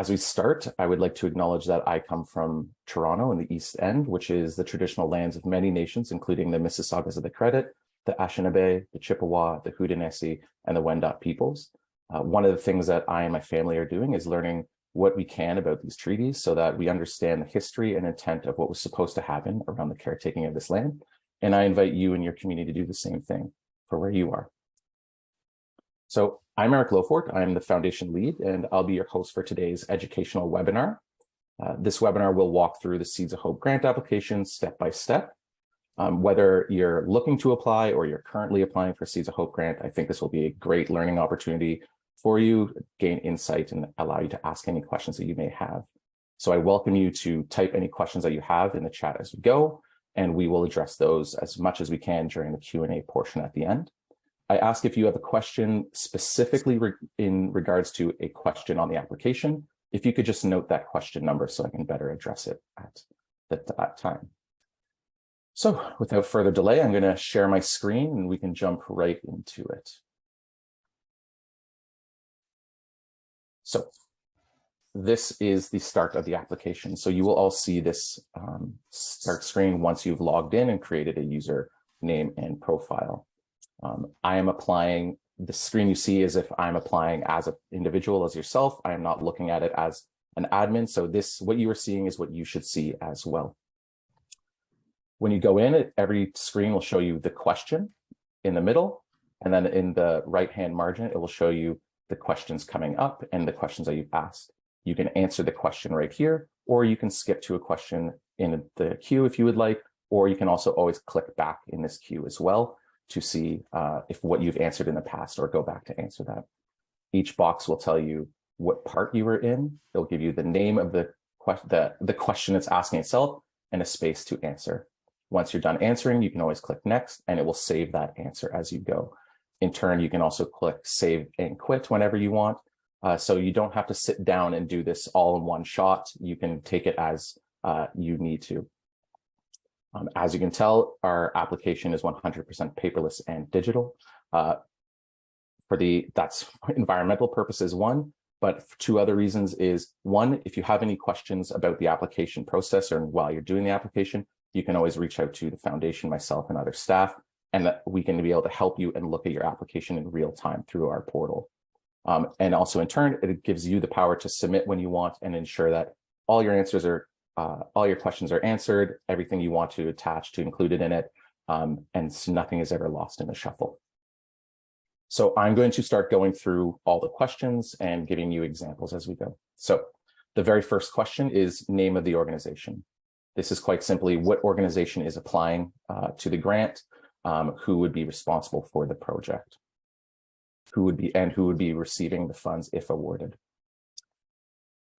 As we start, I would like to acknowledge that I come from Toronto in the East End, which is the traditional lands of many nations, including the Mississaugas of the Credit, the Anishinaabe, the Chippewa, the Haudenosaunee, and the Wendat peoples. Uh, one of the things that I and my family are doing is learning what we can about these treaties so that we understand the history and intent of what was supposed to happen around the caretaking of this land. And I invite you and your community to do the same thing for where you are. So I'm Eric Lofort, I'm the foundation lead, and I'll be your host for today's educational webinar. Uh, this webinar will walk through the Seeds of Hope grant application step by step. Um, whether you're looking to apply or you're currently applying for Seeds of Hope grant, I think this will be a great learning opportunity for you, gain insight and allow you to ask any questions that you may have. So I welcome you to type any questions that you have in the chat as we go, and we will address those as much as we can during the Q&A portion at the end. I ask if you have a question specifically re in regards to a question on the application, if you could just note that question number so I can better address it at that time. So without further delay, I'm going to share my screen and we can jump right into it. So this is the start of the application. So you will all see this um, start screen once you've logged in and created a user name and profile. Um, I am applying, the screen you see is if I'm applying as an individual as yourself. I am not looking at it as an admin. So this, what you are seeing is what you should see as well. When you go in, every screen will show you the question in the middle, and then in the right-hand margin, it will show you the questions coming up and the questions that you've asked. You can answer the question right here, or you can skip to a question in the queue if you would like, or you can also always click back in this queue as well to see uh, if what you've answered in the past or go back to answer that. Each box will tell you what part you were in. It'll give you the name of the, the, the question it's asking itself and a space to answer. Once you're done answering, you can always click next and it will save that answer as you go. In turn, you can also click save and quit whenever you want. Uh, so you don't have to sit down and do this all in one shot. You can take it as uh, you need to. Um, as you can tell, our application is 100% paperless and digital. Uh, for the that's environmental purposes one, but two other reasons is one, if you have any questions about the application process or while you're doing the application, you can always reach out to the foundation, myself and other staff, and that we can be able to help you and look at your application in real time through our portal. Um, and also in turn, it gives you the power to submit when you want and ensure that all your answers are uh, all your questions are answered, everything you want to attach to included in it, um, and nothing is ever lost in the shuffle. So I'm going to start going through all the questions and giving you examples as we go. So the very first question is name of the organization. This is quite simply what organization is applying uh, to the grant, um, who would be responsible for the project, who would be and who would be receiving the funds if awarded.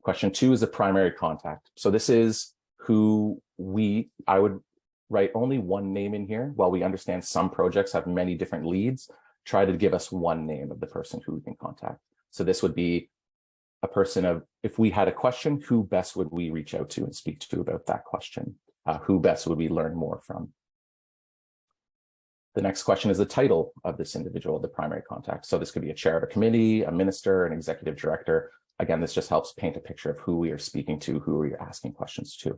Question two is the primary contact. So this is who we, I would write only one name in here. While we understand some projects have many different leads, try to give us one name of the person who we can contact. So this would be a person of, if we had a question, who best would we reach out to and speak to about that question? Uh, who best would we learn more from? The next question is the title of this individual, the primary contact. So this could be a chair of a committee, a minister, an executive director, Again, this just helps paint a picture of who we are speaking to, who we are asking questions to.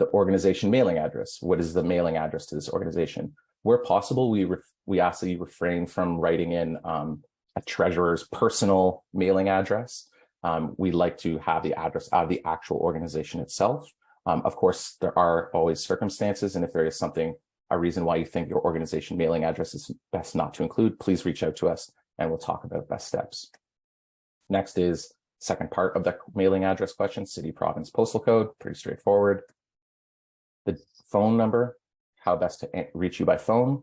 The organization mailing address. What is the mailing address to this organization? Where possible, we, we ask that you refrain from writing in um, a treasurer's personal mailing address. Um, we like to have the address of the actual organization itself. Um, of course, there are always circumstances, and if there is something, a reason why you think your organization mailing address is best not to include, please reach out to us and we'll talk about best steps. Next is second part of the mailing address question, city, province, postal code, pretty straightforward. The phone number, how best to reach you by phone.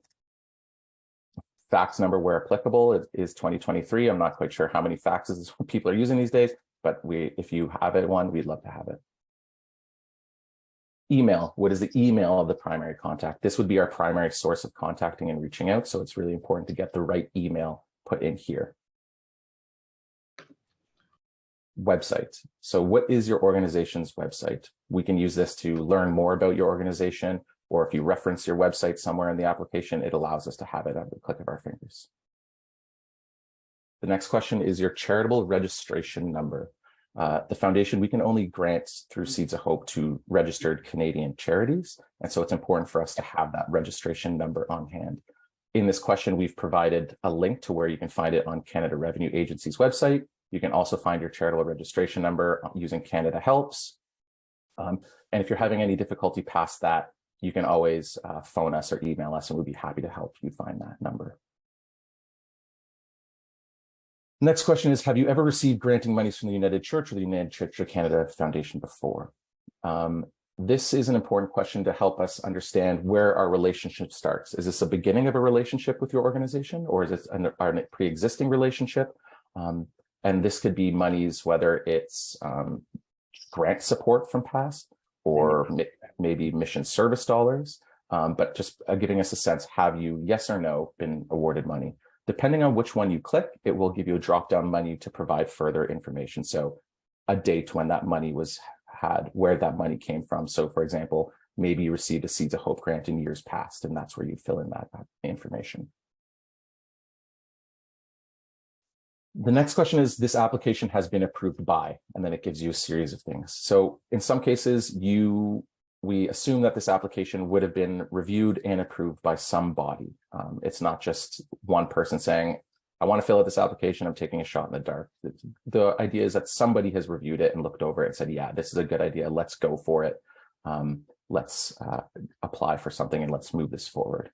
Fax number where applicable is, is 2023. I'm not quite sure how many faxes people are using these days, but we, if you have it one, we'd love to have it. Email, what is the email of the primary contact? This would be our primary source of contacting and reaching out. So it's really important to get the right email put in here website. So what is your organization's website? We can use this to learn more about your organization or if you reference your website somewhere in the application, it allows us to have it at the click of our fingers. The next question is your charitable registration number. Uh, the foundation, we can only grant through Seeds of Hope to registered Canadian charities. And so it's important for us to have that registration number on hand. In this question, we've provided a link to where you can find it on Canada Revenue Agency's website. You can also find your charitable registration number using Canada Helps. Um, and if you're having any difficulty past that, you can always uh, phone us or email us and we'd be happy to help you find that number. Next question is, have you ever received granting monies from the United Church or the United Church of Canada Foundation before? Um, this is an important question to help us understand where our relationship starts. Is this a beginning of a relationship with your organization or is it a pre-existing relationship? Um, and this could be monies, whether it's um, grant support from past or maybe mission service dollars, um, but just uh, giving us a sense, have you, yes or no, been awarded money? Depending on which one you click, it will give you a drop-down menu to provide further information. So a date when that money was had, where that money came from. So for example, maybe you received a Seeds of Hope grant in years past, and that's where you fill in that, that information. The next question is this application has been approved by, and then it gives you a series of things. So in some cases, you we assume that this application would have been reviewed and approved by some body. Um, it's not just one person saying, I want to fill out this application, I'm taking a shot in the dark. The idea is that somebody has reviewed it and looked over it and said, yeah, this is a good idea, let's go for it. Um, let's uh, apply for something and let's move this forward.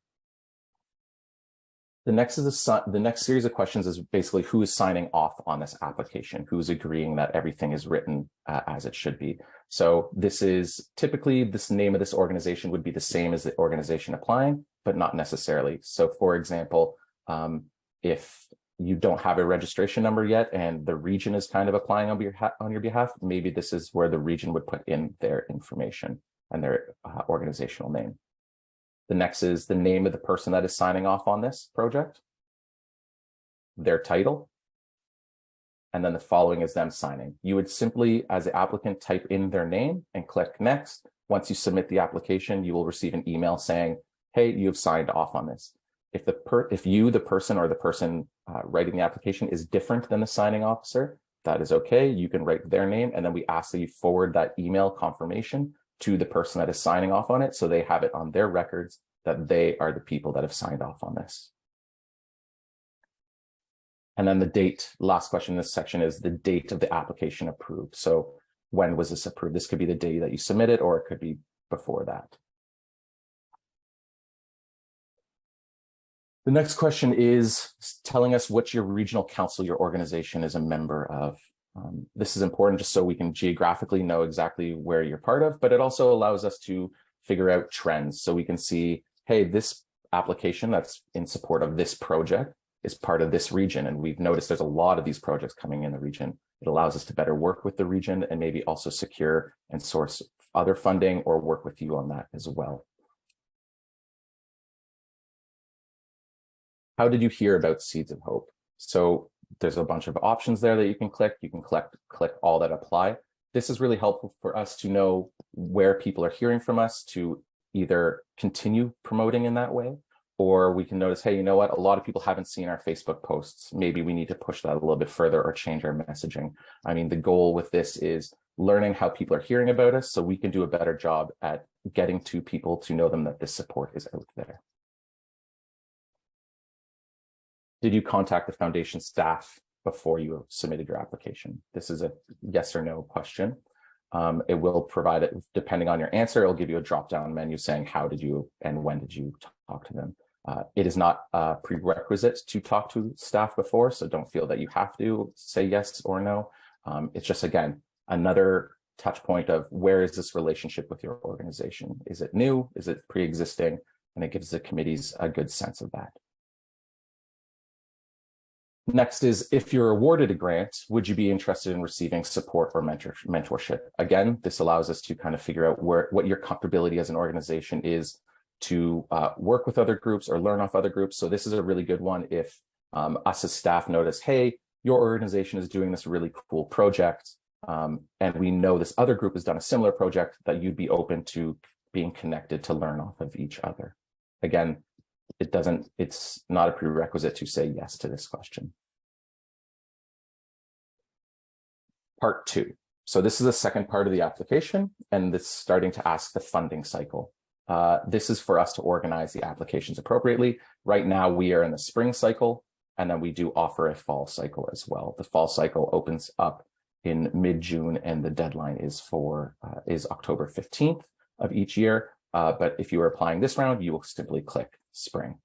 The next is a, the next series of questions is basically who is signing off on this application, who's agreeing that everything is written uh, as it should be. So this is typically this name of this organization would be the same as the organization applying, but not necessarily. So for example, um, if you don't have a registration number yet and the region is kind of applying on your, on your behalf, maybe this is where the region would put in their information and their uh, organizational name. The next is the name of the person that is signing off on this project, their title, and then the following is them signing. You would simply, as the applicant, type in their name and click next. Once you submit the application, you will receive an email saying, hey, you've signed off on this. If the per if you, the person or the person uh, writing the application is different than the signing officer, that is okay. You can write their name and then we ask that you forward that email confirmation to the person that is signing off on it so they have it on their records that they are the people that have signed off on this. And then the date, last question in this section is the date of the application approved. So when was this approved? This could be the day that you submitted or it could be before that. The next question is telling us what your regional council, your organization is a member of. Um, this is important just so we can geographically know exactly where you're part of, but it also allows us to figure out trends. So we can see, hey, this application that's in support of this project is part of this region. And we've noticed there's a lot of these projects coming in the region. It allows us to better work with the region and maybe also secure and source other funding or work with you on that as well. How did you hear about Seeds of Hope? So there's a bunch of options there that you can click. You can click, click all that apply. This is really helpful for us to know where people are hearing from us to either continue promoting in that way, or we can notice, hey, you know what, a lot of people haven't seen our Facebook posts. Maybe we need to push that a little bit further or change our messaging. I mean, the goal with this is learning how people are hearing about us so we can do a better job at getting to people to know them that this support is out there. Did you contact the foundation staff before you submitted your application? This is a yes or no question. Um, it will provide it, depending on your answer, it'll give you a drop-down menu saying how did you and when did you talk to them. Uh, it is not a prerequisite to talk to staff before, so don't feel that you have to say yes or no. Um, it's just, again, another touch point of where is this relationship with your organization? Is it new? Is it pre-existing? And it gives the committees a good sense of that. Next is if you're awarded a grant, would you be interested in receiving support or mentor, mentorship? Again, this allows us to kind of figure out where what your comfortability as an organization is to uh, work with other groups or learn off other groups. So this is a really good one if um, us as staff notice, hey, your organization is doing this really cool project, um, and we know this other group has done a similar project that you'd be open to being connected to learn off of each other. Again, it doesn't, it's not a prerequisite to say yes to this question. Part two. So this is the second part of the application, and it's starting to ask the funding cycle. Uh, this is for us to organize the applications appropriately. Right now, we are in the spring cycle, and then we do offer a fall cycle as well. The fall cycle opens up in mid-June, and the deadline is for uh, is October 15th of each year. Uh, but if you are applying this round, you will simply click spring.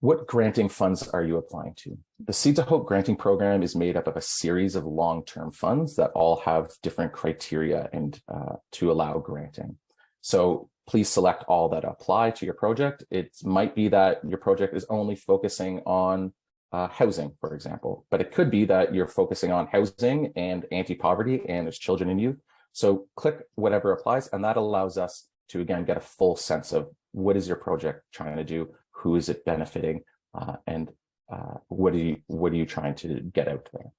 What granting funds are you applying to? The Seeds of Hope granting program is made up of a series of long-term funds that all have different criteria and uh, to allow granting. So please select all that apply to your project. It might be that your project is only focusing on uh, housing, for example, but it could be that you're focusing on housing and anti-poverty and there's children and youth. So click whatever applies and that allows us to again get a full sense of what is your project trying to do, who is it benefiting, uh, and uh, what are you what are you trying to get out there?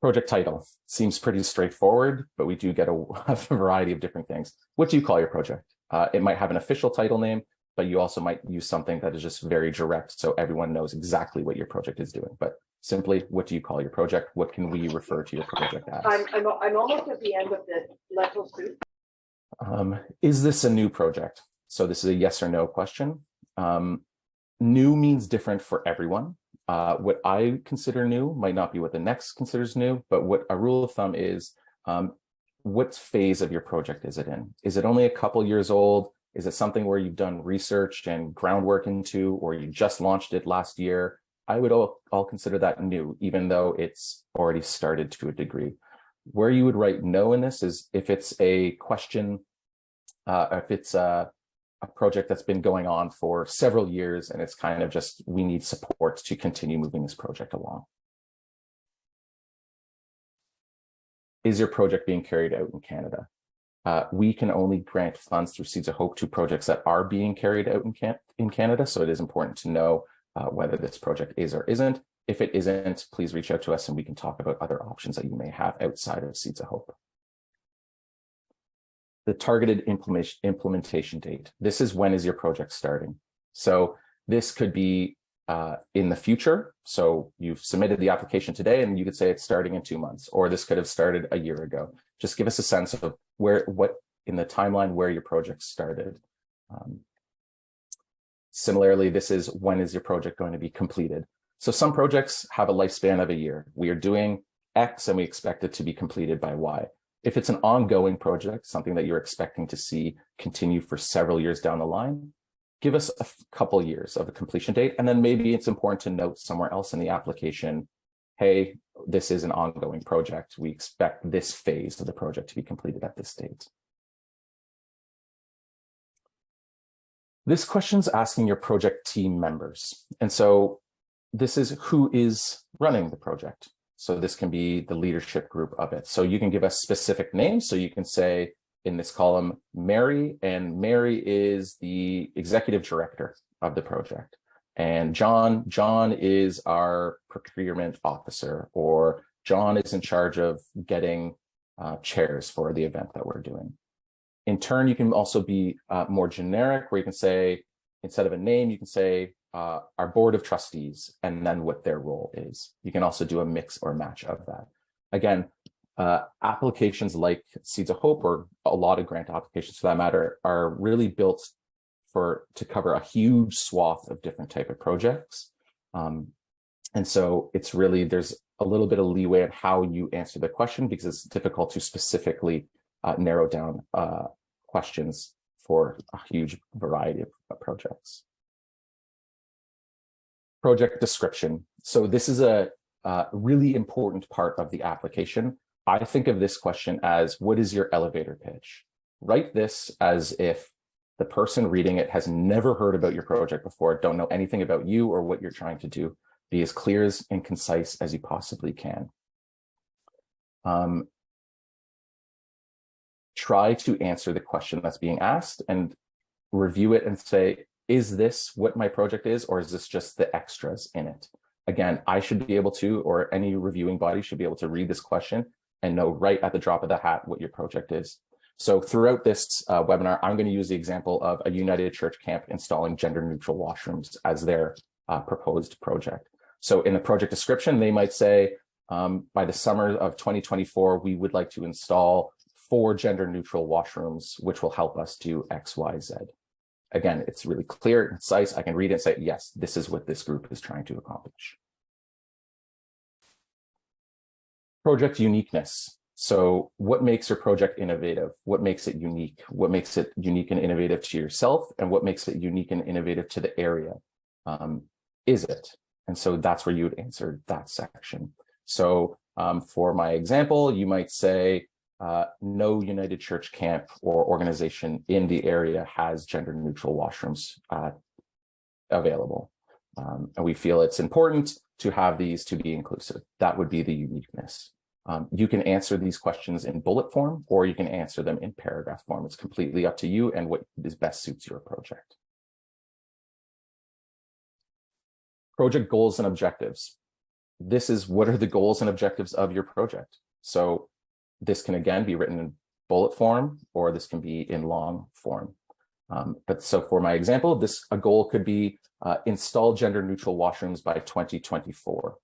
Project title seems pretty straightforward, but we do get a, a variety of different things. What do you call your project? Uh, it might have an official title name, but you also might use something that is just very direct so everyone knows exactly what your project is doing. But simply, what do you call your project? What can we refer to your project as? I'm, I'm, I'm almost at the end of the soup. Um, is this a new project? So this is a yes or no question. Um, new means different for everyone. Uh, what I consider new might not be what the next considers new, but what a rule of thumb is, um, what phase of your project is it in? Is it only a couple years old? Is it something where you've done research and groundwork into, or you just launched it last year? I would all, all consider that new, even though it's already started to a degree. Where you would write no in this is if it's a question, uh, if it's a, a project that's been going on for several years and it's kind of just, we need support to continue moving this project along. Is your project being carried out in Canada? Uh, we can only grant funds through Seeds of Hope to projects that are being carried out in, can in Canada. So it is important to know uh, whether this project is or isn't. If it isn't, please reach out to us and we can talk about other options that you may have outside of Seeds of Hope the targeted implementation implementation date. This is when is your project starting. So this could be uh, in the future. So you've submitted the application today and you could say it's starting in two months, or this could have started a year ago. Just give us a sense of where, what in the timeline where your project started. Um, similarly, this is when is your project going to be completed. So some projects have a lifespan of a year. We are doing X and we expect it to be completed by Y. If it's an ongoing project, something that you're expecting to see continue for several years down the line, give us a couple years of a completion date. And then maybe it's important to note somewhere else in the application, hey, this is an ongoing project. We expect this phase of the project to be completed at this date. This question is asking your project team members. And so this is who is running the project. So this can be the leadership group of it. So you can give us specific names. So you can say in this column, Mary, and Mary is the executive director of the project. And John, John is our procurement officer, or John is in charge of getting uh, chairs for the event that we're doing. In turn, you can also be uh, more generic, where you can say, instead of a name, you can say uh, our board of trustees and then what their role is. You can also do a mix or match of that. Again, uh, applications like Seeds of Hope or a lot of grant applications for that matter are really built for to cover a huge swath of different type of projects. Um, and so it's really, there's a little bit of leeway in how you answer the question because it's difficult to specifically uh, narrow down uh, questions for a huge variety of projects project description. So this is a, a really important part of the application. I think of this question as what is your elevator pitch? Write this as if the person reading it has never heard about your project before, don't know anything about you or what you're trying to do. Be as clear as and concise as you possibly can. Um, try to answer the question that's being asked and review it and say, is this what my project is, or is this just the extras in it? Again, I should be able to, or any reviewing body should be able to read this question and know right at the drop of the hat what your project is. So throughout this uh, webinar, I'm going to use the example of a United Church camp installing gender neutral washrooms as their uh, proposed project. So in the project description, they might say, um, by the summer of 2024, we would like to install four gender neutral washrooms, which will help us do X, Y, Z. Again, it's really clear, and concise. I can read it and say, yes, this is what this group is trying to accomplish. Project uniqueness. So what makes your project innovative? What makes it unique? What makes it unique and innovative to yourself? And what makes it unique and innovative to the area? Um, is it? And so that's where you would answer that section. So um, for my example, you might say, uh, no United Church camp or organization in the area has gender neutral washrooms uh, available. Um, and we feel it's important to have these to be inclusive. That would be the uniqueness. Um, you can answer these questions in bullet form, or you can answer them in paragraph form. It's completely up to you and what is best suits your project. Project goals and objectives. This is what are the goals and objectives of your project. So this can again be written in bullet form, or this can be in long form. Um, but so for my example, this a goal could be uh, install gender neutral washrooms by 2024.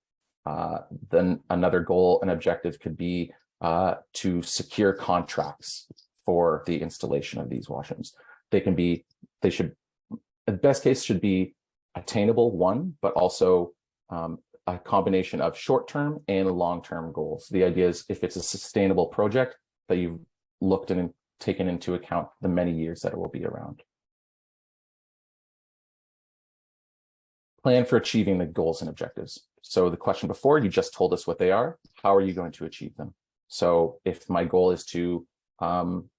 Uh, then another goal and objective could be uh, to secure contracts for the installation of these washrooms. They can be, they should, the best case should be attainable one, but also um, a combination of short-term and long-term goals. The idea is if it's a sustainable project that you've looked and taken into account the many years that it will be around. Plan for achieving the goals and objectives. So the question before, you just told us what they are. How are you going to achieve them? So if my goal is to um,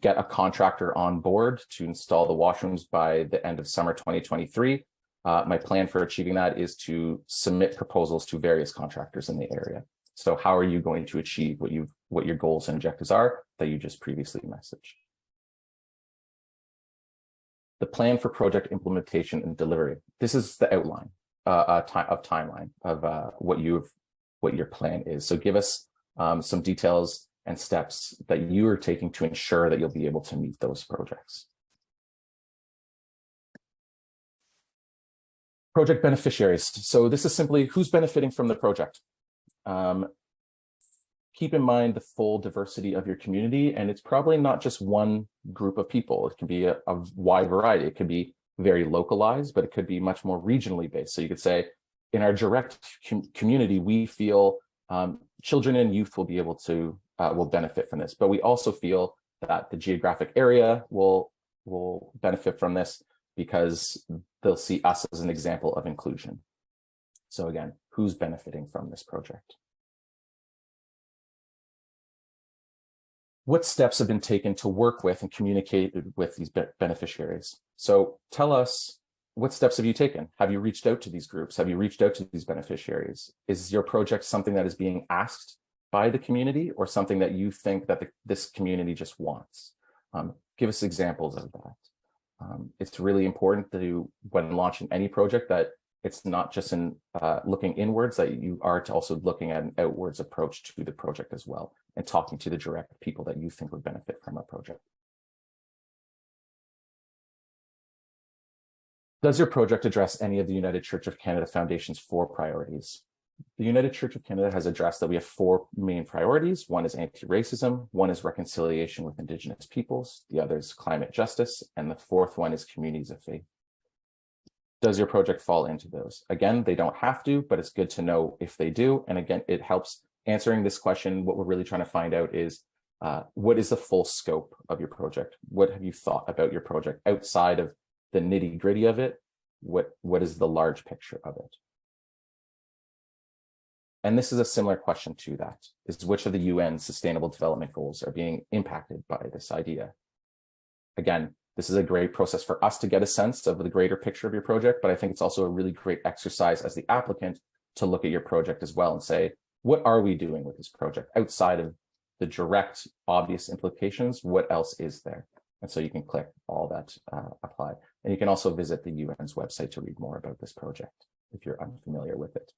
get a contractor on board to install the washrooms by the end of summer 2023, uh, my plan for achieving that is to submit proposals to various contractors in the area. So how are you going to achieve what you what your goals and objectives are that you just previously messaged? The plan for project implementation and delivery. This is the outline uh, uh, of timeline of uh, what you've what your plan is. So give us um, some details and steps that you are taking to ensure that you'll be able to meet those projects. Project beneficiaries. So this is simply who's benefiting from the project. Um, keep in mind the full diversity of your community, and it's probably not just one group of people. It can be a, a wide variety. It could be very localized, but it could be much more regionally based. So you could say, in our direct com community, we feel um, children and youth will be able to uh, will benefit from this, but we also feel that the geographic area will will benefit from this because they'll see us as an example of inclusion. So again, who's benefiting from this project? What steps have been taken to work with and communicate with these beneficiaries? So tell us, what steps have you taken? Have you reached out to these groups? Have you reached out to these beneficiaries? Is your project something that is being asked by the community or something that you think that the, this community just wants? Um, give us examples of that. Um, it's really important to, when launching any project, that it's not just in uh, looking inwards, that you are to also looking at an outwards approach to the project as well, and talking to the direct people that you think would benefit from a project. Does your project address any of the United Church of Canada Foundation's four priorities? The United Church of Canada has addressed that we have four main priorities. One is anti-racism, one is reconciliation with Indigenous peoples, the other is climate justice, and the fourth one is communities of faith does your project fall into those? Again, they don't have to, but it's good to know if they do. And again, it helps answering this question. What we're really trying to find out is uh, what is the full scope of your project? What have you thought about your project outside of the nitty gritty of it? What, what is the large picture of it? And this is a similar question to that, is which of the UN Sustainable Development Goals are being impacted by this idea? Again, this is a great process for us to get a sense of the greater picture of your project, but I think it's also a really great exercise as the applicant to look at your project as well and say, what are we doing with this project outside of the direct obvious implications? What else is there? And so you can click all that uh, apply. And you can also visit the UN's website to read more about this project if you're unfamiliar with it.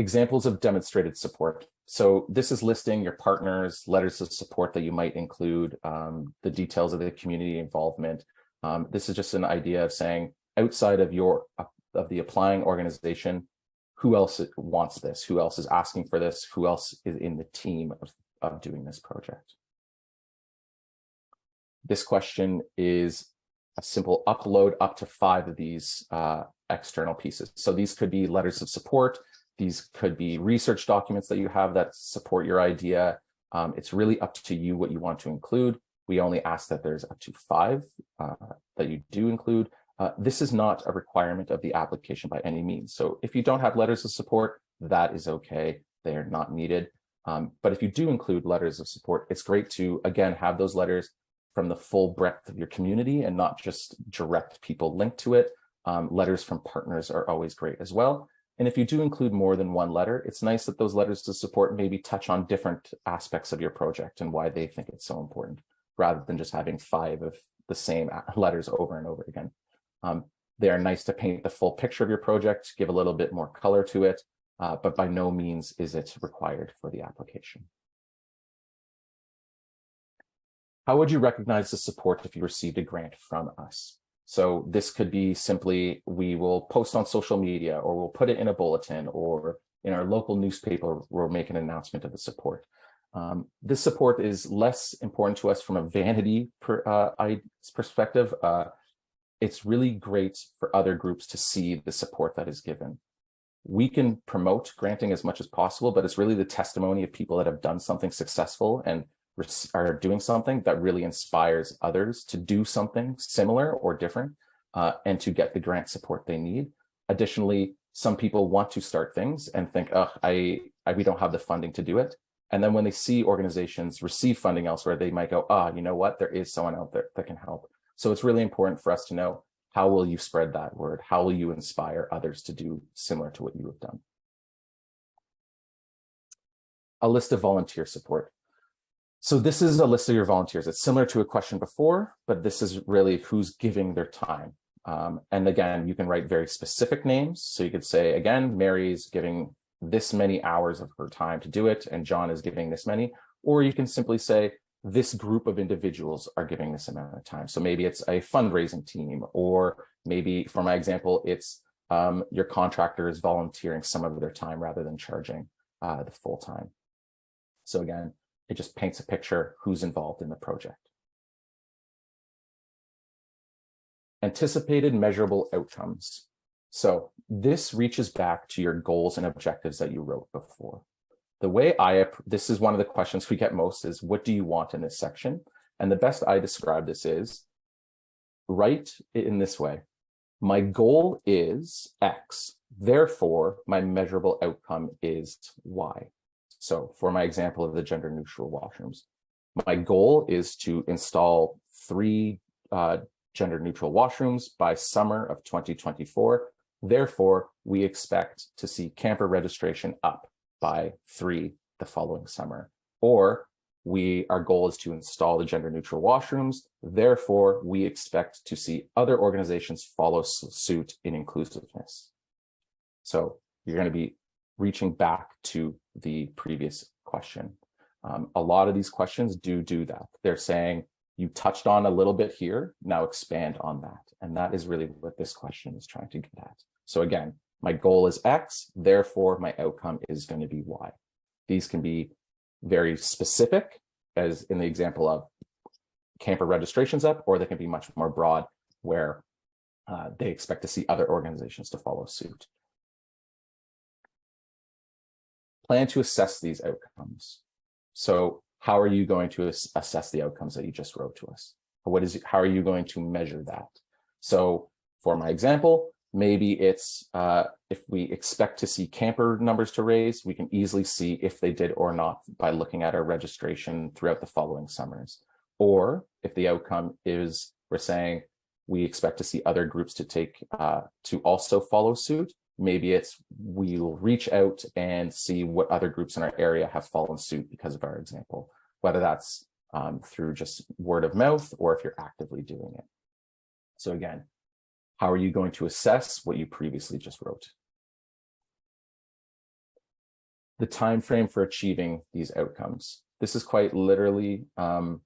Examples of demonstrated support. So this is listing your partners, letters of support that you might include, um, the details of the community involvement. Um, this is just an idea of saying outside of your of the applying organization, who else wants this? Who else is asking for this? Who else is in the team of, of doing this project? This question is a simple upload up to five of these uh, external pieces. So these could be letters of support. These could be research documents that you have that support your idea. Um, it's really up to you what you want to include. We only ask that there's up to five uh, that you do include. Uh, this is not a requirement of the application by any means. So if you don't have letters of support, that is okay. They are not needed. Um, but if you do include letters of support, it's great to, again, have those letters from the full breadth of your community and not just direct people linked to it. Um, letters from partners are always great as well. And if you do include more than one letter, it's nice that those letters to support maybe touch on different aspects of your project and why they think it's so important, rather than just having five of the same letters over and over again. Um, they are nice to paint the full picture of your project, give a little bit more color to it, uh, but by no means is it required for the application. How would you recognize the support if you received a grant from us? So this could be simply, we will post on social media or we'll put it in a bulletin or in our local newspaper, we'll make an announcement of the support. Um, this support is less important to us from a vanity per, uh, perspective. Uh, it's really great for other groups to see the support that is given. We can promote granting as much as possible, but it's really the testimony of people that have done something successful and are doing something that really inspires others to do something similar or different uh, and to get the grant support they need. Additionally, some people want to start things and think, oh, I, I, we don't have the funding to do it. And then when they see organizations receive funding elsewhere, they might go, ah, oh, you know what, there is someone out there that can help. So it's really important for us to know how will you spread that word? How will you inspire others to do similar to what you have done? A list of volunteer support. So this is a list of your volunteers. It's similar to a question before, but this is really who's giving their time. Um, and again, you can write very specific names. So you could say, again, Mary's giving this many hours of her time to do it, and John is giving this many. Or you can simply say, this group of individuals are giving this amount of time. So maybe it's a fundraising team, or maybe for my example, it's um, your contractor is volunteering some of their time rather than charging uh, the full time. So again, it just paints a picture who's involved in the project. Anticipated measurable outcomes. So this reaches back to your goals and objectives that you wrote before. The way I, this is one of the questions we get most is, what do you want in this section? And the best I describe this is, write it in this way. My goal is X, therefore my measurable outcome is Y. So for my example of the gender neutral washrooms, my goal is to install three uh, gender neutral washrooms by summer of 2024. Therefore, we expect to see camper registration up by three the following summer. Or we our goal is to install the gender neutral washrooms. Therefore, we expect to see other organizations follow suit in inclusiveness. So you're going to be reaching back to the previous question. Um, a lot of these questions do do that. They're saying you touched on a little bit here, now expand on that. And that is really what this question is trying to get at. So again, my goal is X, therefore my outcome is going to be Y. These can be very specific, as in the example of camper registrations up, or they can be much more broad, where uh, they expect to see other organizations to follow suit. Plan to assess these outcomes. So how are you going to assess the outcomes that you just wrote to us? What is, how are you going to measure that? So for my example, maybe it's uh, if we expect to see camper numbers to raise, we can easily see if they did or not by looking at our registration throughout the following summers. Or if the outcome is we're saying we expect to see other groups to take uh, to also follow suit, maybe it's we'll reach out and see what other groups in our area have fallen suit because of our example, whether that's um, through just word of mouth or if you're actively doing it. So again, how are you going to assess what you previously just wrote? the time frame for achieving these outcomes. This is quite literally um,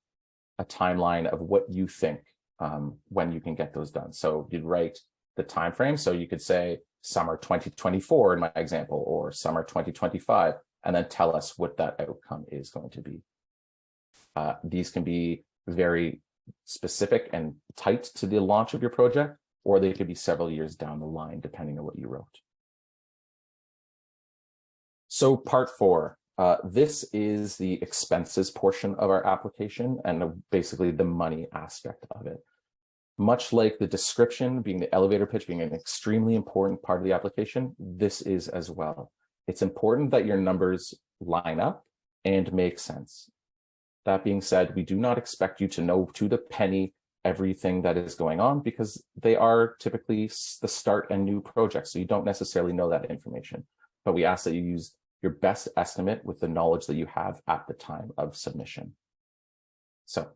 a timeline of what you think um, when you can get those done. So you'd write the time frame. So you could say summer 2024 in my example, or summer 2025, and then tell us what that outcome is going to be. Uh, these can be very specific and tight to the launch of your project, or they could be several years down the line, depending on what you wrote. So part four, uh, this is the expenses portion of our application and basically the money aspect of it. Much like the description being the elevator pitch being an extremely important part of the application, this is as well. It's important that your numbers line up and make sense. That being said, we do not expect you to know to the penny everything that is going on because they are typically the start and new projects. So you don't necessarily know that information, but we ask that you use your best estimate with the knowledge that you have at the time of submission. So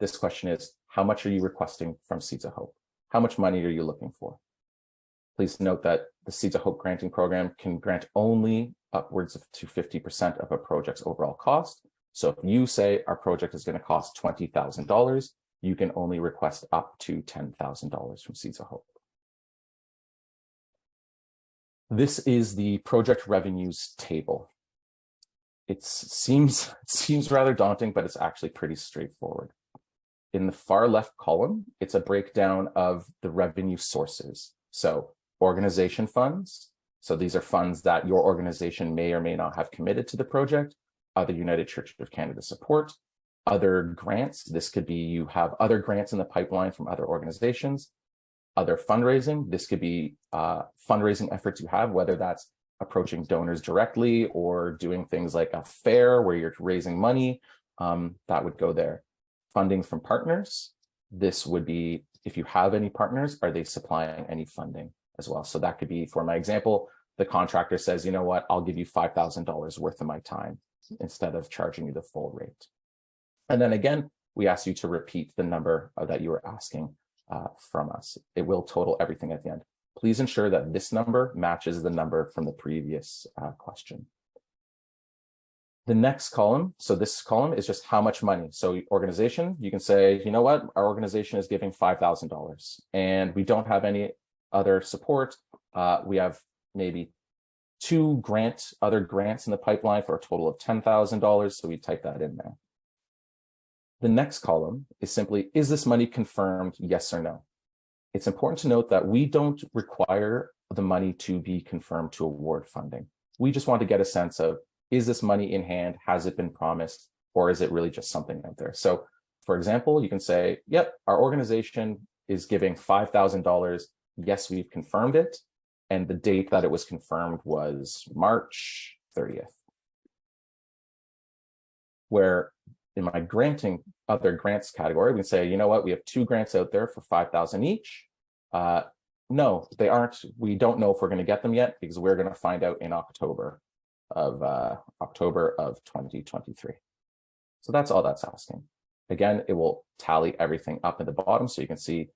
this question is, how much are you requesting from Seeds of Hope? How much money are you looking for? Please note that the Seeds of Hope granting program can grant only upwards of to 50% of a project's overall cost. So if you say our project is going to cost $20,000, you can only request up to $10,000 from Seeds of Hope. This is the project revenues table. It seems, seems rather daunting, but it's actually pretty straightforward. In the far left column, it's a breakdown of the revenue sources. So organization funds. So these are funds that your organization may or may not have committed to the project, other United Church of Canada support, other grants. This could be you have other grants in the pipeline from other organizations, other fundraising. This could be uh, fundraising efforts you have, whether that's approaching donors directly or doing things like a fair where you're raising money, um, that would go there. Funding from partners. This would be, if you have any partners, are they supplying any funding as well? So that could be, for my example, the contractor says, you know what, I'll give you $5,000 worth of my time instead of charging you the full rate. And then again, we ask you to repeat the number that you were asking uh, from us. It will total everything at the end. Please ensure that this number matches the number from the previous uh, question. The next column, so this column is just how much money. So organization, you can say, you know what, our organization is giving $5,000 and we don't have any other support. Uh, we have maybe two grant, other grants in the pipeline for a total of $10,000. So we type that in there. The next column is simply, is this money confirmed, yes or no? It's important to note that we don't require the money to be confirmed to award funding. We just want to get a sense of, is this money in hand? Has it been promised? Or is it really just something out there? So for example, you can say, yep, our organization is giving $5,000. Yes, we've confirmed it. And the date that it was confirmed was March 30th. Where in my granting other grants category, we can say, you know what, we have two grants out there for 5,000 each. Uh, no, they aren't. We don't know if we're going to get them yet because we're going to find out in October of uh, October of 2023. So that's all that's asking. Again, it will tally everything up at the bottom. So you can see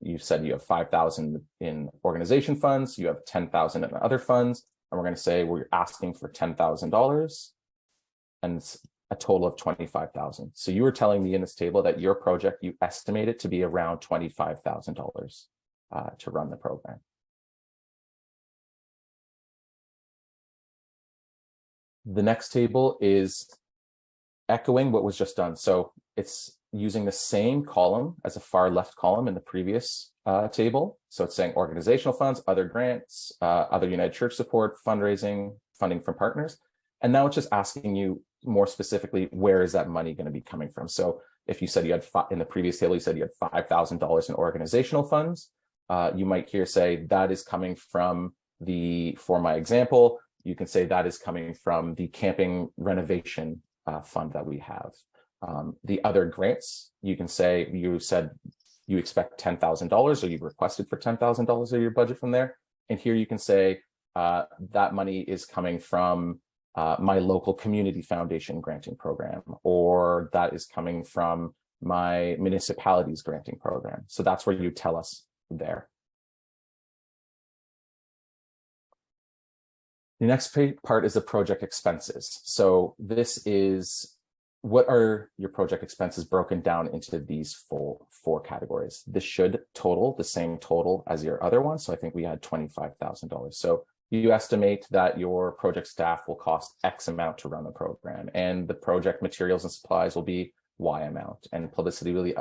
you said you have 5,000 in organization funds, you have 10,000 in other funds, and we're going to say we're asking for $10,000. And a total of 25,000. So you were telling me in this table that your project, you estimate it to be around $25,000 uh, to run the program. The next table is echoing what was just done. So it's using the same column as a far left column in the previous uh, table. So it's saying organizational funds, other grants, uh, other United Church support, fundraising, funding from partners. And now it's just asking you more specifically, where is that money going to be coming from? So if you said you had in the previous table, you said you had $5,000 in organizational funds, uh, you might here say that is coming from the, for my example, you can say that is coming from the camping renovation uh, fund that we have. Um, the other grants, you can say, you said you expect $10,000 or you requested for $10,000 of your budget from there. And here you can say uh, that money is coming from uh, my local community foundation granting program, or that is coming from my municipality's granting program. So that's where you tell us there. The next part is the project expenses. So this is what are your project expenses broken down into these full four categories. This should total the same total as your other one. So I think we had $25,000. So you estimate that your project staff will cost X amount to run the program and the project materials and supplies will be Y amount and publicity will be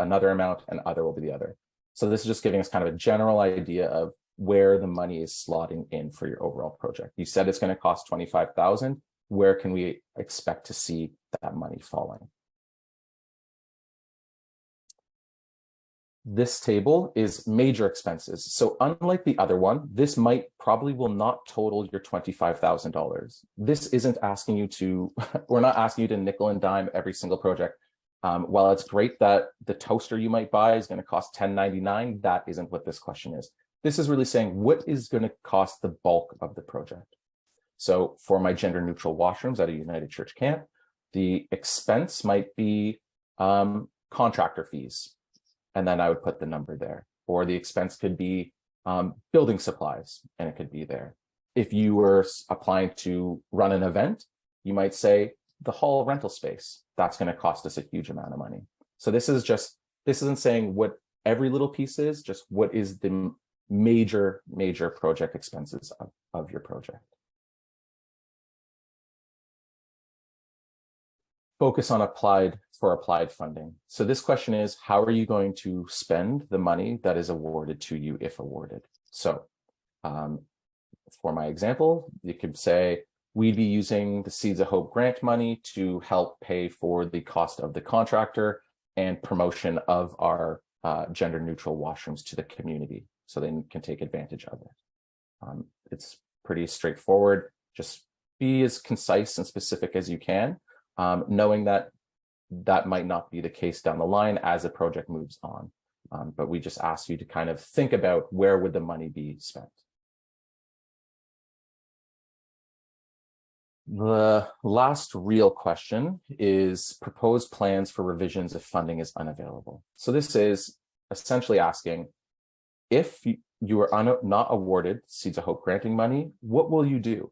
another amount and other will be the other. So this is just giving us kind of a general idea of where the money is slotting in for your overall project. You said it's going to cost 25,000. Where can we expect to see that money falling? This table is major expenses. So unlike the other one, this might probably will not total your $25,000. This isn't asking you to, we're not asking you to nickel and dime every single project. Um, while it's great that the toaster you might buy is going to cost $10.99, that isn't what this question is. This is really saying what is going to cost the bulk of the project. So for my gender neutral washrooms at a United Church camp, the expense might be um, contractor fees, and then I would put the number there. Or the expense could be um, building supplies, and it could be there. If you were applying to run an event, you might say the hall rental space. That's going to cost us a huge amount of money. So this is just, this isn't saying what every little piece is, just what is the major, major project expenses of, of your project. focus on applied for applied funding. So this question is, how are you going to spend the money that is awarded to you if awarded? So um, for my example, you could say, we'd be using the Seeds of Hope grant money to help pay for the cost of the contractor and promotion of our uh, gender neutral washrooms to the community so they can take advantage of it. Um, it's pretty straightforward. Just be as concise and specific as you can um, knowing that that might not be the case down the line as the project moves on. Um, but we just ask you to kind of think about where would the money be spent. The last real question is proposed plans for revisions if funding is unavailable. So this is essentially asking if you are not awarded Seeds of Hope granting money, what will you do?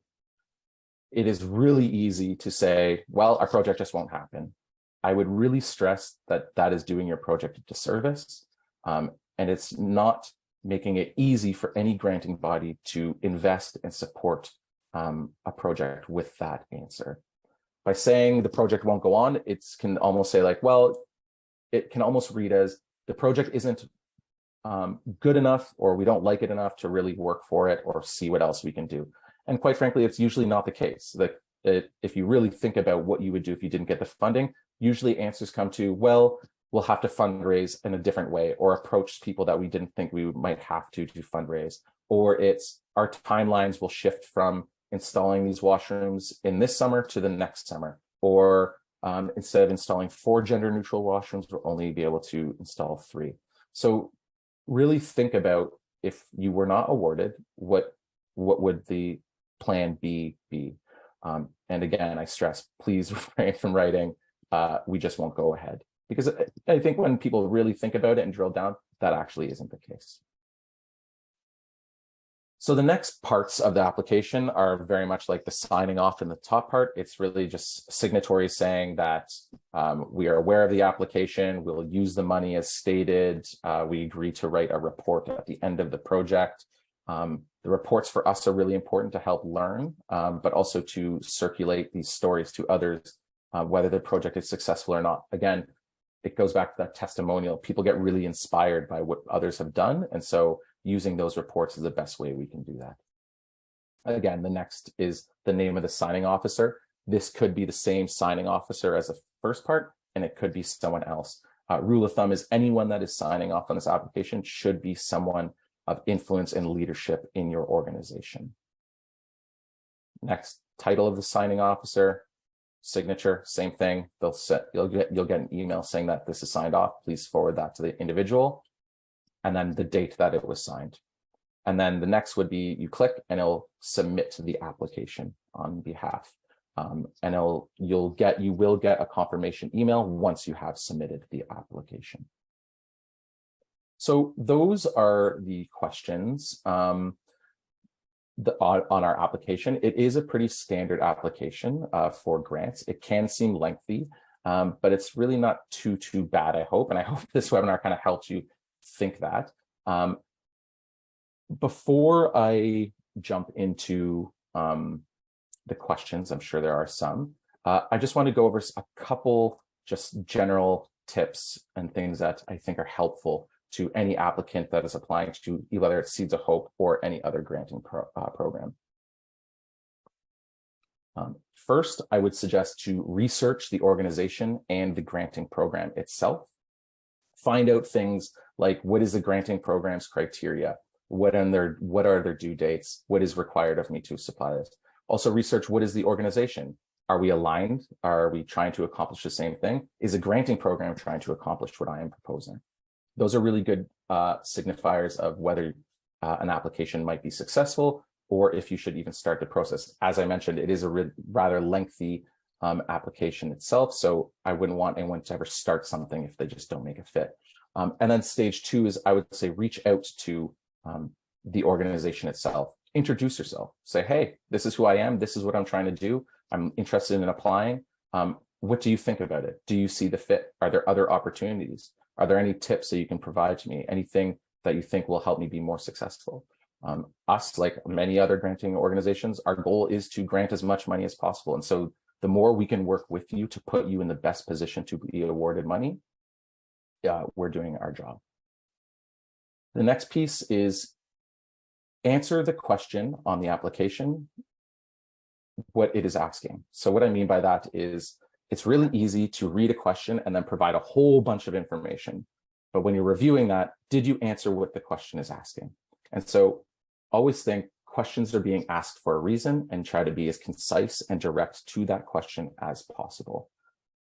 it is really easy to say, well, our project just won't happen. I would really stress that that is doing your project a disservice. Um, and it's not making it easy for any granting body to invest and support um, a project with that answer. By saying the project won't go on, it can almost say like, well, it can almost read as the project isn't um, good enough or we don't like it enough to really work for it or see what else we can do. And quite frankly, it's usually not the case. That if you really think about what you would do if you didn't get the funding, usually answers come to, well, we'll have to fundraise in a different way or approach people that we didn't think we might have to to fundraise. Or it's our timelines will shift from installing these washrooms in this summer to the next summer. Or um, instead of installing four gender neutral washrooms, we'll only be able to install three. So really think about if you were not awarded, what what would the plan B be. Um, and again, I stress, please refrain from writing, uh, we just won't go ahead. Because I think when people really think about it and drill down, that actually isn't the case. So the next parts of the application are very much like the signing off in the top part. It's really just signatories saying that um, we are aware of the application, we'll use the money as stated, uh, we agree to write a report at the end of the project. Um, the reports for us are really important to help learn, um, but also to circulate these stories to others, uh, whether the project is successful or not. Again, it goes back to that testimonial. People get really inspired by what others have done. And so using those reports is the best way we can do that. Again, the next is the name of the signing officer. This could be the same signing officer as the first part, and it could be someone else. Uh, rule of thumb is anyone that is signing off on this application should be someone of influence and leadership in your organization. Next, title of the signing officer, signature, same thing. They'll set, you'll get, you'll get an email saying that this is signed off. Please forward that to the individual. And then the date that it was signed. And then the next would be you click and it'll submit the application on behalf. Um, and it'll, you'll get, you will get a confirmation email once you have submitted the application. So those are the questions. Um, the, on, on our application. It is a pretty standard application uh, for grants. It can seem lengthy, um, but it's really not too, too bad, I hope. And I hope this webinar kind of helps you think that. Um, before I jump into um, the questions, I'm sure there are some, uh, I just want to go over a couple just general tips and things that I think are helpful to any applicant that is applying to whether it's Seeds of Hope or any other granting pro, uh, program. Um, first, I would suggest to research the organization and the granting program itself. Find out things like what is the granting program's criteria? What are their what are their due dates? What is required of me to supply this? Also research what is the organization? Are we aligned? Are we trying to accomplish the same thing? Is a granting program trying to accomplish what I am proposing? Those are really good uh, signifiers of whether uh, an application might be successful or if you should even start the process. As I mentioned, it is a rather lengthy um, application itself, so I wouldn't want anyone to ever start something if they just don't make a fit. Um, and then stage two is, I would say, reach out to um, the organization itself. Introduce yourself. Say, hey, this is who I am. This is what I'm trying to do. I'm interested in applying. Um, what do you think about it? Do you see the fit? Are there other opportunities? Are there any tips that you can provide to me? Anything that you think will help me be more successful? Um, us, like many other granting organizations, our goal is to grant as much money as possible. And so the more we can work with you to put you in the best position to be awarded money, uh, we're doing our job. The next piece is answer the question on the application, what it is asking. So what I mean by that is it's really easy to read a question and then provide a whole bunch of information. But when you're reviewing that, did you answer what the question is asking? And so always think questions are being asked for a reason and try to be as concise and direct to that question as possible.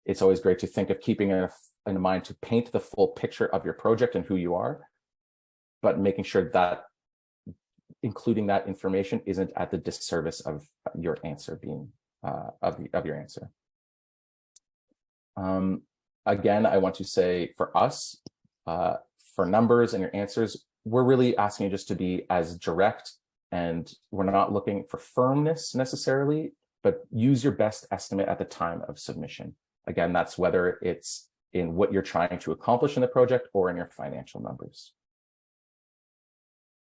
It's always great to think of keeping in, in mind to paint the full picture of your project and who you are, but making sure that including that information isn't at the disservice of your answer being uh, of, of your answer. Um, again, I want to say for us, uh, for numbers and your answers, we're really asking you just to be as direct and we're not looking for firmness necessarily, but use your best estimate at the time of submission. Again, that's whether it's in what you're trying to accomplish in the project or in your financial numbers.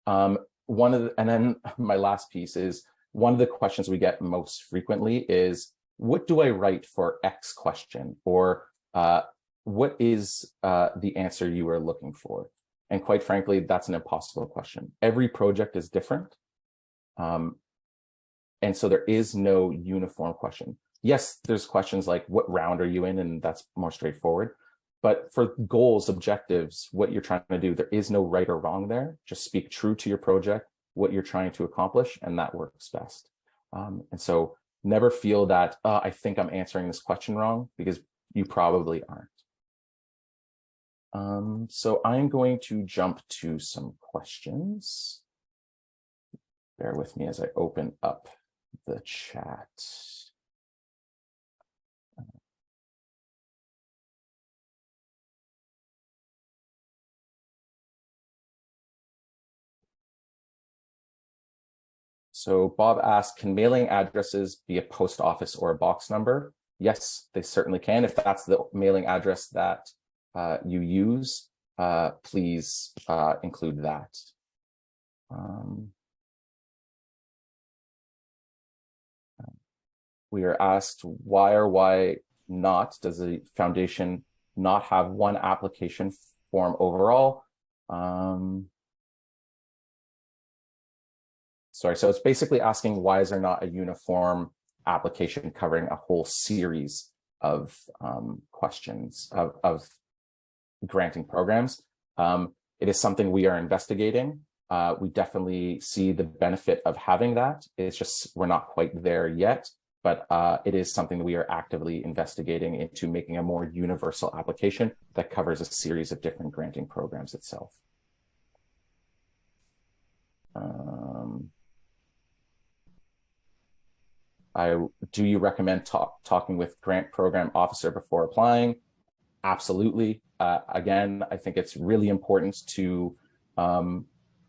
Um, one of the, and then my last piece is one of the questions we get most frequently is what do I write for X question? Or uh, what is uh, the answer you are looking for? And quite frankly, that's an impossible question. Every project is different. Um, and so there is no uniform question. Yes, there's questions like what round are you in? And that's more straightforward. But for goals, objectives, what you're trying to do, there is no right or wrong there. Just speak true to your project, what you're trying to accomplish, and that works best. Um, and so never feel that uh, I think I'm answering this question wrong because you probably aren't. Um, so I'm going to jump to some questions. Bear with me as I open up the chat. So Bob asked, can mailing addresses be a post office or a box number? Yes, they certainly can. If that's the mailing address that uh, you use, uh, please uh, include that. Um, we are asked why or why not does the foundation not have one application form overall? Um, sorry, so it's basically asking why is there not a uniform application covering a whole series of um, questions of, of, granting programs. Um, it is something we are investigating. Uh, we definitely see the benefit of having that. It's just we're not quite there yet, but uh, it is something that we are actively investigating into making a more universal application that covers a series of different granting programs itself. Um, I do you recommend talk, talking with grant program officer before applying? Absolutely. Uh, again, I think it's really important to um,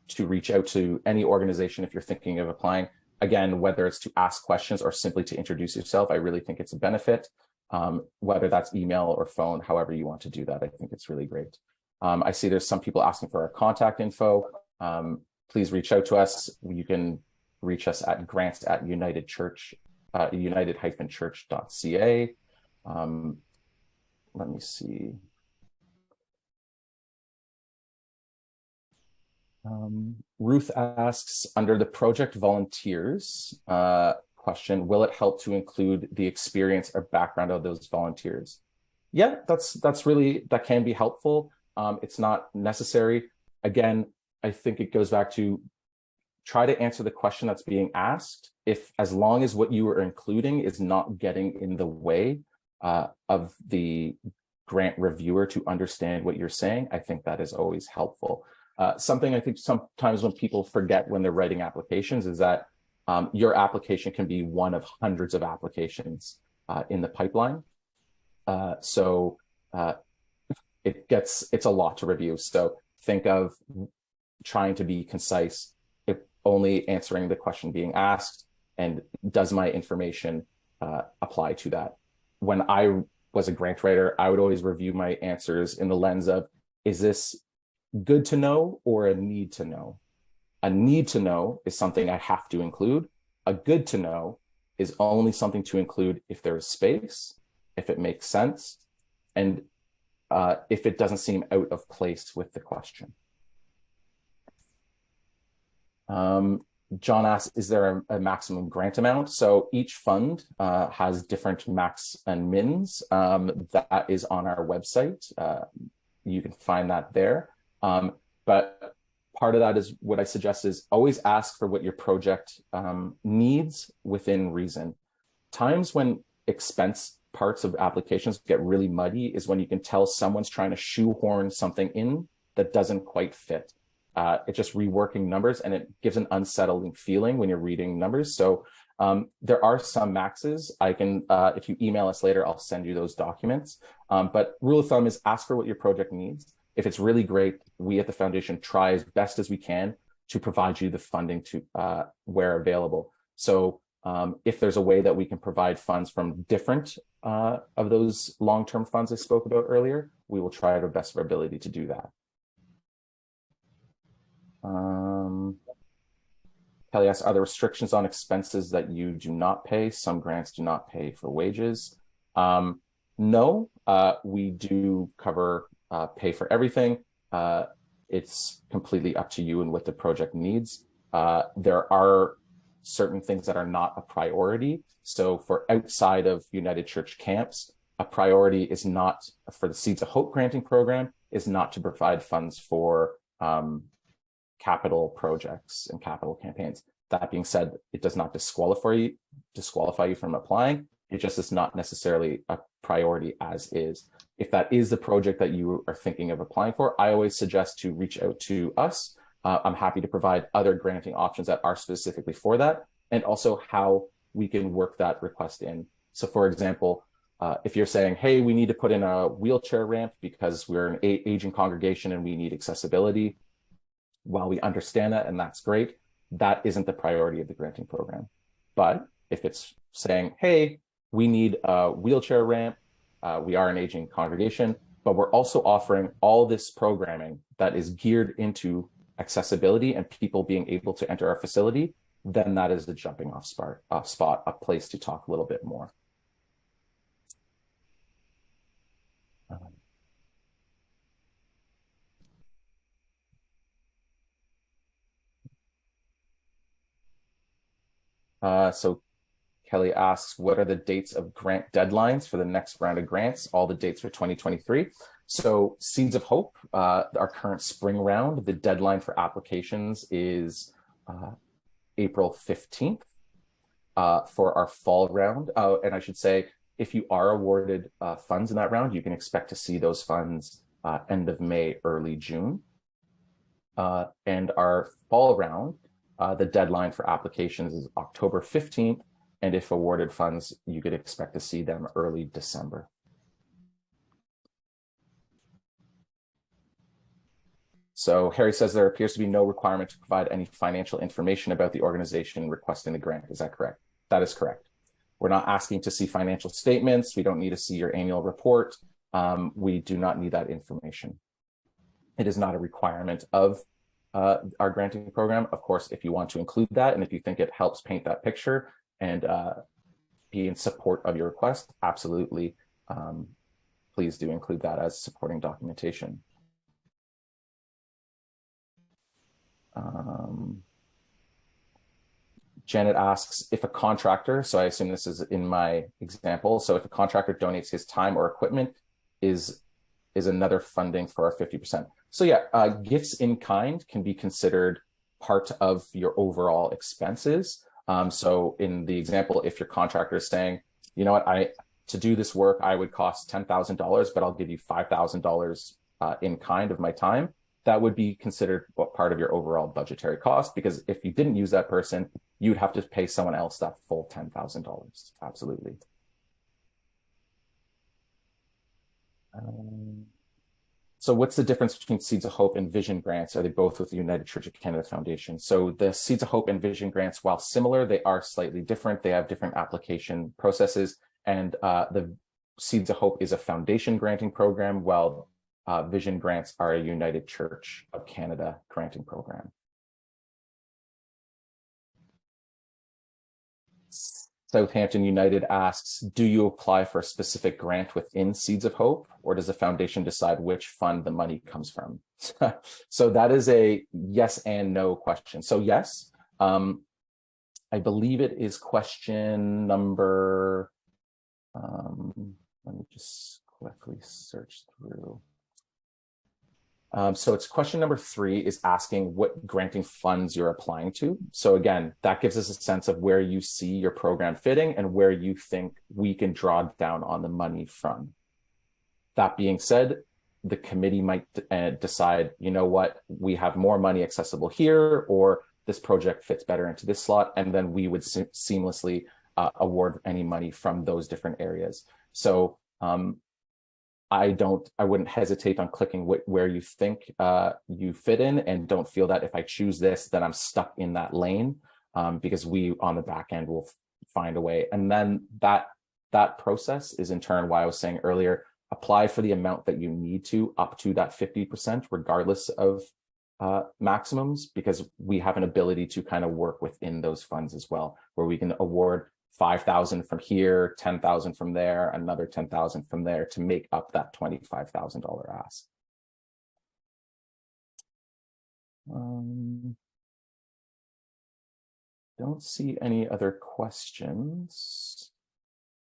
to reach out to any organization if you're thinking of applying. Again, whether it's to ask questions or simply to introduce yourself, I really think it's a benefit. Um, whether that's email or phone, however you want to do that, I think it's really great. Um, I see there's some people asking for our contact info. Um, please reach out to us. You can reach us at grants at United Church, uh, united-church.ca. Um, let me see. Um, Ruth asks, under the project volunteers uh, question, will it help to include the experience or background of those volunteers? Yeah, that's that's really, that can be helpful. Um, it's not necessary. Again, I think it goes back to try to answer the question that's being asked. If as long as what you are including is not getting in the way uh, of the grant reviewer to understand what you're saying, I think that is always helpful. Uh, something I think sometimes when people forget when they're writing applications is that um, your application can be one of hundreds of applications uh, in the pipeline. Uh, so uh, it gets, it's a lot to review. So think of trying to be concise, if only answering the question being asked, and does my information uh, apply to that? When I was a grant writer, I would always review my answers in the lens of, is this good to know or a need to know. A need to know is something I have to include. A good to know is only something to include if there is space, if it makes sense, and uh, if it doesn't seem out of place with the question. Um, John asks, is there a, a, maximum grant amount? So each fund uh, has different max and mins. Um, that is on our website. Uh, you can find that there. Um, but part of that is what I suggest is always ask for what your project um, needs within reason. Times when expense parts of applications get really muddy is when you can tell someone's trying to shoehorn something in that doesn't quite fit. Uh, it's just reworking numbers and it gives an unsettling feeling when you're reading numbers. So um, there are some maxes. I can, uh, if you email us later, I'll send you those documents. Um, but rule of thumb is ask for what your project needs. If it's really great, we at the foundation try as best as we can to provide you the funding to uh, where available. So um, if there's a way that we can provide funds from different uh, of those long-term funds I spoke about earlier, we will try our best of our ability to do that. Um, Kelly asks, are there restrictions on expenses that you do not pay? Some grants do not pay for wages. Um, no, uh, we do cover uh, pay for everything. Uh, it's completely up to you and what the project needs. Uh, there are certain things that are not a priority. So for outside of United Church camps, a priority is not for the Seeds of Hope granting program is not to provide funds for um, capital projects and capital campaigns. That being said, it does not disqualify you, disqualify you from applying. It just is not necessarily a priority as is. If that is the project that you are thinking of applying for, I always suggest to reach out to us. Uh, I'm happy to provide other granting options that are specifically for that and also how we can work that request in. So for example, uh, if you're saying, hey, we need to put in a wheelchair ramp because we're an aging congregation and we need accessibility, while we understand that and that's great, that isn't the priority of the granting program. But if it's saying, hey, we need a wheelchair ramp, uh, we are an aging congregation, but we're also offering all this programming that is geared into accessibility and people being able to enter our facility, then that is the jumping off spot, uh, spot, a place to talk a little bit more. Uh, so Kelly asks, what are the dates of grant deadlines for the next round of grants? All the dates for 2023. So Seeds of Hope, uh, our current spring round, the deadline for applications is uh, April 15th uh, for our fall round. Uh, and I should say, if you are awarded uh, funds in that round, you can expect to see those funds uh, end of May, early June. and our fall round, the deadline for applications is October 15th and if awarded funds, you could expect to see them early December. So Harry says there appears to be no requirement to provide any financial information about the organization requesting the grant. Is that correct? That is correct. We're not asking to see financial statements. We don't need to see your annual report. Um, we do not need that information. It is not a requirement of uh, our granting program. Of course, if you want to include that and if you think it helps paint that picture and uh, be in support of your request, absolutely, um, please do include that as supporting documentation. Um, Janet asks if a contractor, so I assume this is in my example, so if a contractor donates his time or equipment, is is another funding for our 50%. So yeah, uh, gifts in kind can be considered part of your overall expenses. Um, so in the example, if your contractor is saying, you know what, I to do this work, I would cost $10,000, but I'll give you $5,000 uh, in kind of my time, that would be considered part of your overall budgetary cost because if you didn't use that person, you'd have to pay someone else that full $10,000. Absolutely. Um, so what's the difference between Seeds of Hope and Vision grants? Are they both with the United Church of Canada Foundation? So the Seeds of Hope and Vision grants, while similar, they are slightly different. They have different application processes. And uh, the Seeds of Hope is a foundation granting program, while uh, Vision grants are a United Church of Canada granting program. Southampton United asks, do you apply for a specific grant within Seeds of Hope, or does the foundation decide which fund the money comes from? so that is a yes and no question. So yes, um, I believe it is question number, um, let me just quickly search through. Um, so it's question number three is asking what granting funds you're applying to. So again, that gives us a sense of where you see your program fitting and where you think we can draw down on the money from. That being said, the committee might uh, decide, you know what, we have more money accessible here, or this project fits better into this slot, and then we would se seamlessly uh, award any money from those different areas. So um, I don't, I wouldn't hesitate on clicking wh where you think uh, you fit in and don't feel that if I choose this, then I'm stuck in that lane um, because we on the back end will find a way. And then that, that process is in turn why I was saying earlier, apply for the amount that you need to up to that 50% regardless of uh, maximums because we have an ability to kind of work within those funds as well, where we can award 5,000 from here, 10,000 from there, another 10,000 from there to make up that $25,000 ask. Um, don't see any other questions.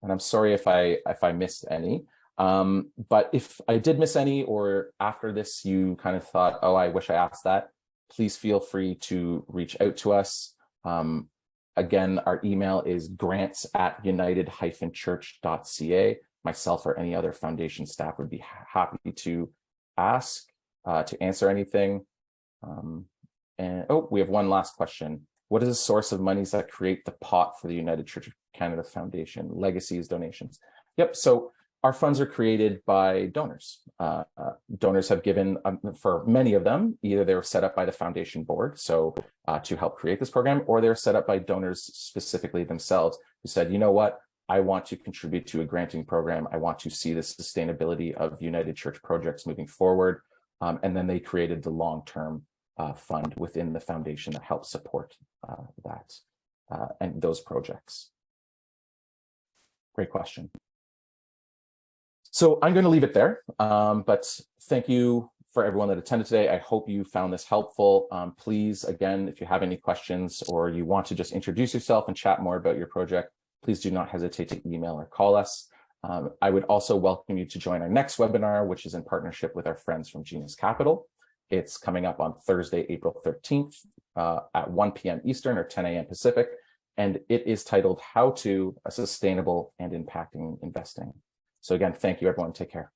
And I'm sorry if I if I missed any. Um, but if I did miss any or after this you kind of thought, oh, I wish I asked that, please feel free to reach out to us. Um, Again, our email is grants at united-church.ca. Myself or any other foundation staff would be happy to ask, uh, to answer anything. Um, and oh, we have one last question. What is the source of monies that create the pot for the United Church of Canada Foundation? Legacies, donations. Yep, so our funds are created by donors. Uh, uh, donors have given, um, for many of them, either they were set up by the foundation board, so uh, to help create this program, or they're set up by donors specifically themselves who said, you know what, I want to contribute to a granting program. I want to see the sustainability of United Church projects moving forward. Um, and then they created the long-term uh, fund within the foundation that helps support uh, that uh, and those projects. Great question. So I'm going to leave it there, um, but thank you for everyone that attended today. I hope you found this helpful. Um, please, again, if you have any questions or you want to just introduce yourself and chat more about your project, please do not hesitate to email or call us. Um, I would also welcome you to join our next webinar, which is in partnership with our friends from Genus Capital. It's coming up on Thursday, April 13th uh, at 1 p.m. Eastern or 10 a.m. Pacific, and it is titled How to a Sustainable and Impacting Investing. So again, thank you, everyone. Take care.